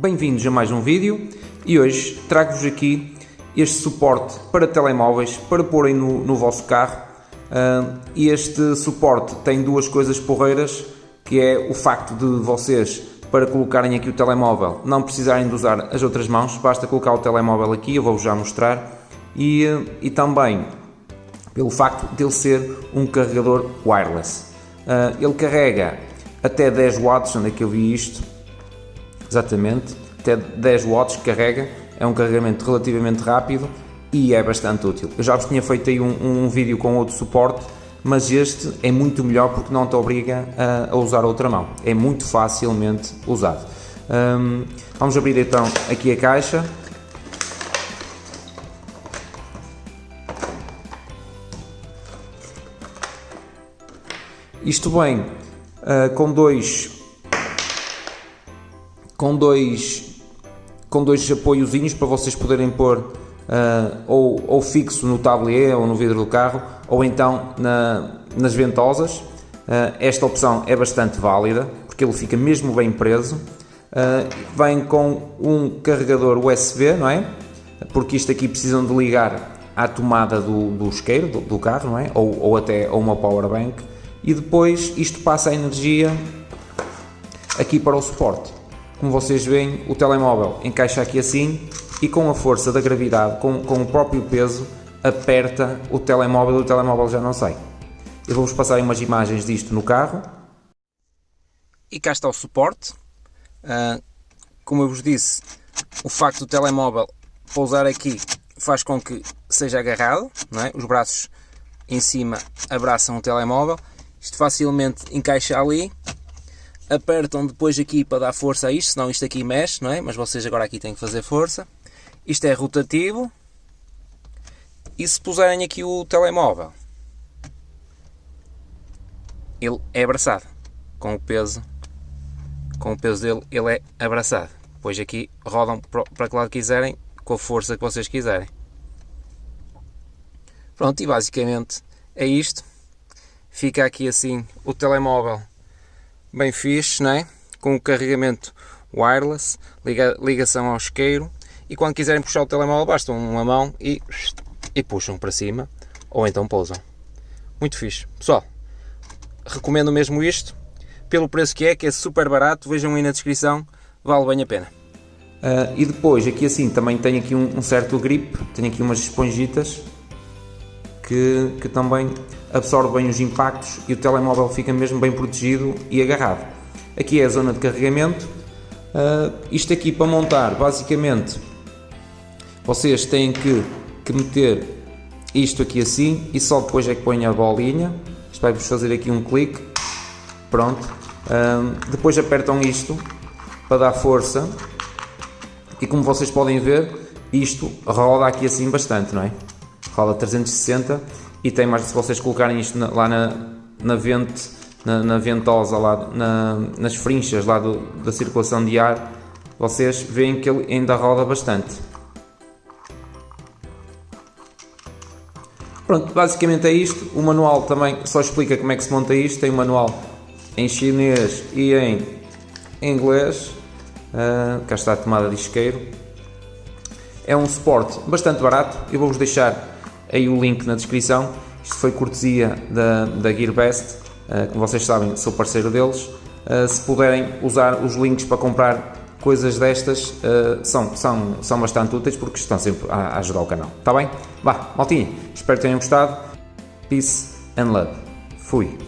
Bem-vindos a mais um vídeo e hoje trago-vos aqui este suporte para telemóveis para porem no, no vosso carro e este suporte tem duas coisas porreiras que é o facto de vocês para colocarem aqui o telemóvel não precisarem de usar as outras mãos, basta colocar o telemóvel aqui, eu vou-vos já mostrar e, e também pelo facto de ele ser um carregador wireless. Uh, ele carrega até 10 watts, onde é que eu vi isto? Exatamente, até 10 watts carrega, é um carregamento relativamente rápido e é bastante útil. Eu já vos tinha feito aí um, um vídeo com outro suporte, mas este é muito melhor porque não te obriga a, a usar outra mão, é muito facilmente usado. Um, vamos abrir então aqui a caixa. Isto vem uh, com dois com dois com dois apoiozinhos para vocês poderem pôr uh, ou, ou fixo no tablier ou no vidro do carro ou então na, nas ventosas. Uh, esta opção é bastante válida porque ele fica mesmo bem preso. Uh, vem com um carregador USB, não é? Porque isto aqui precisam de ligar à tomada do, do isqueiro do, do carro, não é? Ou, ou até a uma power bank e depois isto passa a energia aqui para o suporte. Como vocês veem, o telemóvel encaixa aqui assim e com a força da gravidade, com, com o próprio peso, aperta o telemóvel e o telemóvel já não sai. Eu vou-vos passar umas imagens disto no carro. E cá está o suporte. Uh, como eu vos disse, o facto do telemóvel pousar aqui faz com que seja agarrado, é? os braços em cima abraçam o telemóvel isto facilmente encaixa ali. Apertam depois aqui para dar força a isto, senão isto aqui mexe, não é? Mas vocês agora aqui têm que fazer força. Isto é rotativo. E se puserem aqui o telemóvel, ele é abraçado. Com o peso, com o peso dele, ele é abraçado. Depois aqui rodam para que lado quiserem, com a força que vocês quiserem. Pronto, e basicamente é isto fica aqui assim o telemóvel bem fixe, não é? com o carregamento wireless, liga, ligação ao isqueiro e quando quiserem puxar o telemóvel basta uma mão e, e puxam para cima ou então pousam. Muito fixe. Pessoal, recomendo mesmo isto, pelo preço que é, que é super barato, vejam aí na descrição, vale bem a pena. Uh, e depois, aqui assim, também tem aqui um, um certo grip, tem aqui umas esponjitas que, que também absorve bem os impactos e o telemóvel fica mesmo bem protegido e agarrado. Aqui é a zona de carregamento. Uh, isto aqui para montar, basicamente, vocês têm que, que meter isto aqui assim e só depois é que põem a bolinha. Isto vai-vos fazer aqui um clique. Pronto. Uh, depois apertam isto para dar força e como vocês podem ver, isto roda aqui assim bastante, não é? Roda 360 e tem mais, se vocês colocarem isto na, lá na, na vente, na, na ventosa, lá na, nas frinchas lá do, da circulação de ar, vocês veem que ele ainda roda bastante. Pronto, basicamente é isto. O manual também só explica como é que se monta isto. Tem um manual em chinês e em inglês. Uh, cá está a tomada de isqueiro. É um suporte bastante barato. Eu vou-vos deixar aí o link na descrição. Isto foi cortesia da, da GearBest, uh, como vocês sabem, sou parceiro deles. Uh, se puderem usar os links para comprar coisas destas, uh, são, são, são bastante úteis porque estão sempre a ajudar o canal. Está bem? Vá, maltinha, espero que tenham gostado. Peace and love. Fui.